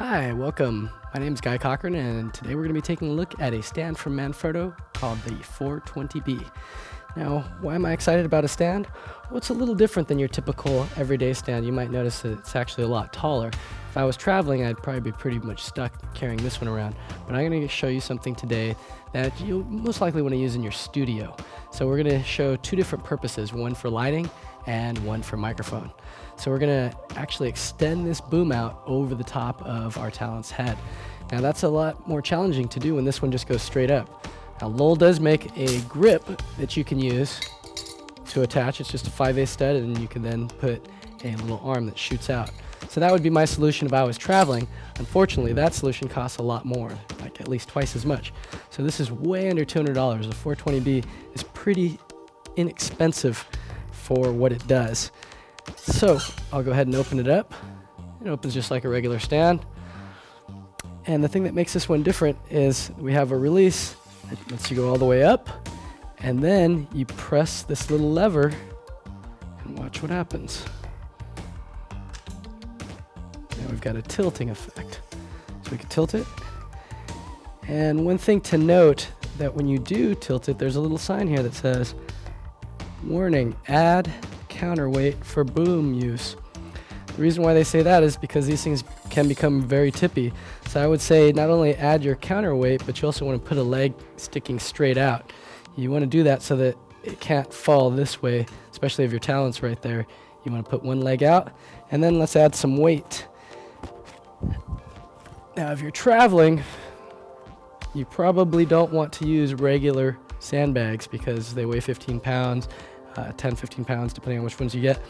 Hi, welcome. My name is Guy Cochran, and today we're going to be taking a look at a stand from Manfrotto called the 420B. Now, why am I excited about a stand? Well, it's a little different than your typical everyday stand. You might notice that it's actually a lot taller. If I was traveling, I'd probably be pretty much stuck carrying this one around. But I'm going to show you something today that you'll most likely want to use in your studio. So we're going to show two different purposes, one for lighting and one for microphone. So we're to actually extend this boom out over the top of our talent's head. Now that's a lot more challenging to do when this one just goes straight up. Now Lowell does make a grip that you can use to attach. It's just a 5 a stud and you can then put a little arm that shoots out. So that would be my solution if I was traveling. Unfortunately, that solution costs a lot more, like at least twice as much. So this is way under $200. The 420B is pretty inexpensive for what it does. So I'll go ahead and open it up. It opens just like a regular stand. And the thing that makes this one different is we have a release that lets you go all the way up. And then you press this little lever and watch what happens. Now we've got a tilting effect. So we can tilt it. And one thing to note that when you do tilt it, there's a little sign here that says, warning, add counterweight for boom use. The reason why they say that is because these things can become very tippy. So I would say not only add your counterweight, but you also want to put a leg sticking straight out. You want to do that so that it can't fall this way, especially if your talent's right there. You want to put one leg out, and then let's add some weight. Now, if you're traveling, you probably don't want to use regular sandbags because they weigh 15 pounds, uh, 10, 15 pounds, depending on which ones you get.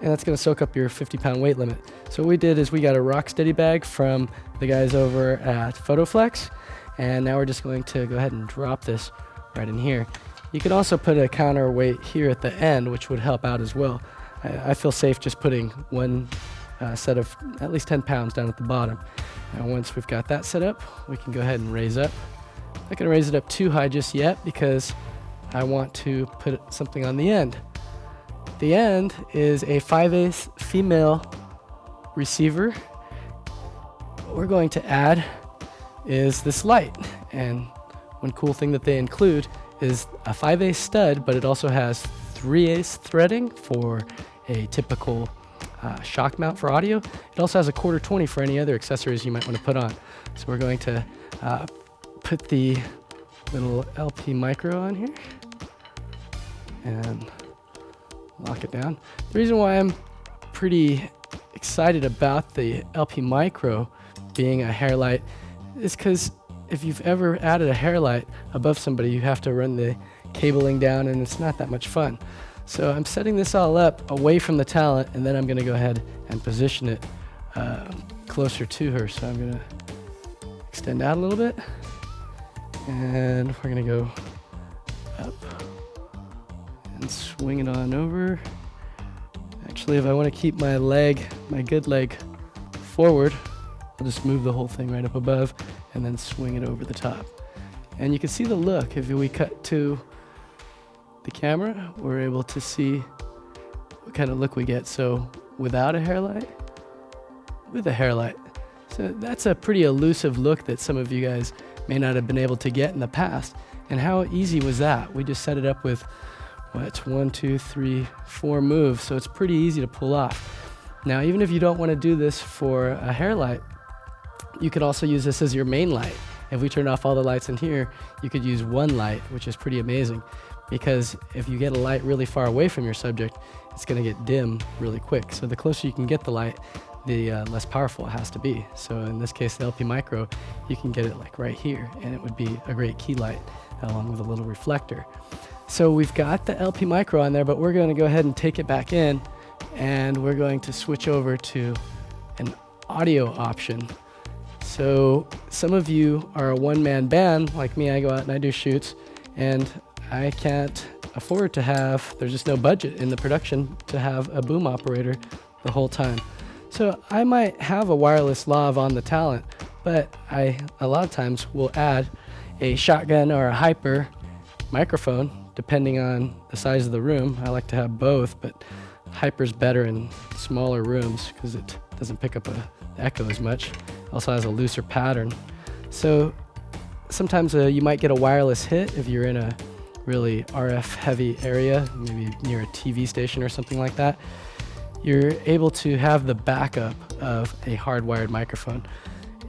And that's going to soak up your 50 pound weight limit. So what we did is we got a rock steady bag from the guys over at PhotoFlex. And now we're just going to go ahead and drop this right in here. You can also put a counterweight here at the end, which would help out as well. I, I feel safe just putting one uh, set of at least 10 pounds down at the bottom. Now once we've got that set up, we can go ahead and raise up. Not going to raise it up too high just yet because I want to put something on the end. The end is a 5 8 female receiver. What we're going to add is this light. And one cool thing that they include is a 5 8 stud, but it also has 3 8 threading for a typical uh, shock mount for audio. It also has a quarter 20 for any other accessories you might want to put on. So we're going to uh, put the little LP micro on here and lock it down. The reason why I'm pretty excited about the LP micro being a hair light is because if you've ever added a hair light above somebody, you have to run the cabling down and it's not that much fun. So I'm setting this all up away from the talent and then I'm going to go ahead and position it uh, closer to her. So I'm going to extend out a little bit and we're to go up and swing it on over. Actually, if I want to keep my leg, my good leg forward, I'll just move the whole thing right up above and then swing it over the top. And you can see the look. If we cut to the camera, we're able to see what kind of look we get. So without a hair light, with a hair light. So that's a pretty elusive look that some of you guys may not have been able to get in the past. And how easy was that? We just set it up with what, one, two, three, four moves. So it's pretty easy to pull off. Now, even if you don't want to do this for a hair light, you could also use this as your main light. If we turn off all the lights in here, you could use one light, which is pretty amazing. Because if you get a light really far away from your subject, it's going to get dim really quick. So the closer you can get the light, the uh, less powerful it has to be. So in this case, the LP Micro, you can get it like right here, and it would be a great key light along with a little reflector. So we've got the LP Micro on there, but we're going to go ahead and take it back in, and we're going to switch over to an audio option. So some of you are a one-man band, like me, I go out and I do shoots, and I can't afford to have, there's just no budget in the production to have a boom operator the whole time. So I might have a wireless lav on the talent, but I a lot of times will add a shotgun or a hyper microphone depending on the size of the room. I like to have both, but hyper's better in smaller rooms because it doesn't pick up a echo as much. Also has a looser pattern. So sometimes uh, you might get a wireless hit if you're in a really RF heavy area, maybe near a TV station or something like that. You're able to have the backup of a hardwired microphone.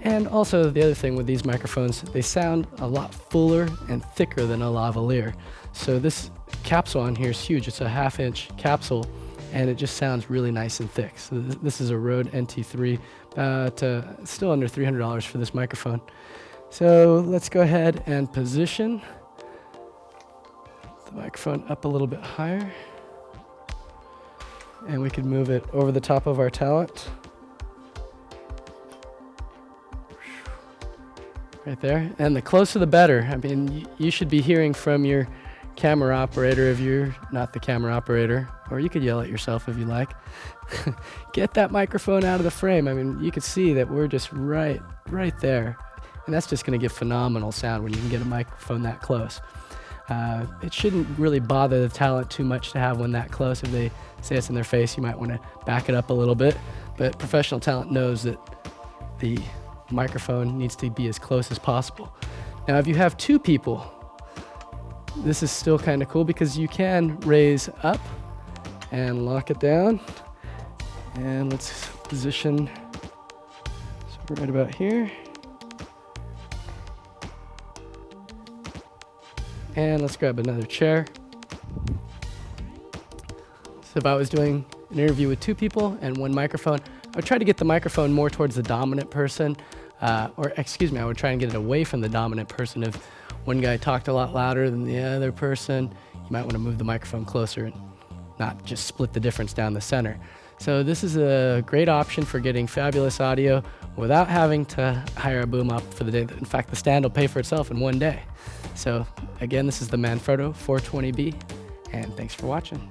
And also the other thing with these microphones, they sound a lot fuller and thicker than a lavalier. So this capsule on here is huge. It's a half inch capsule and it just sounds really nice and thick. So th this is a Rode NT3, but uh, still under $300 for this microphone. So let's go ahead and position the microphone up a little bit higher. And we can move it over the top of our talent. Right there. And the closer the better. I mean, you should be hearing from your camera operator if you're not the camera operator, or you could yell at yourself if you like. Get that microphone out of the frame. I mean, you can see that we're just right, right there. And that's just going to give phenomenal sound when you can get a microphone that close. Uh, it shouldn't really bother the talent too much to have one that close. If they say it's in their face, you might want to back it up a little bit. But professional talent knows that the microphone needs to be as close as possible. Now, if you have two people, this is still kind of cool because you can raise up and lock it down. And let's position so right about here. And let's grab another chair. So if I was doing an interview with two people and one microphone, I would try to get the microphone more towards the dominant person, uh, or excuse me, I would try and get it away from the dominant person. If one guy talked a lot louder than the other person, you might want to move the microphone closer and not just split the difference down the center. So this is a great option for getting fabulous audio without having to hire a boom op for the day. In fact, the stand will pay for itself in one day. So again, this is the Manfrotto 420B, and thanks for watching.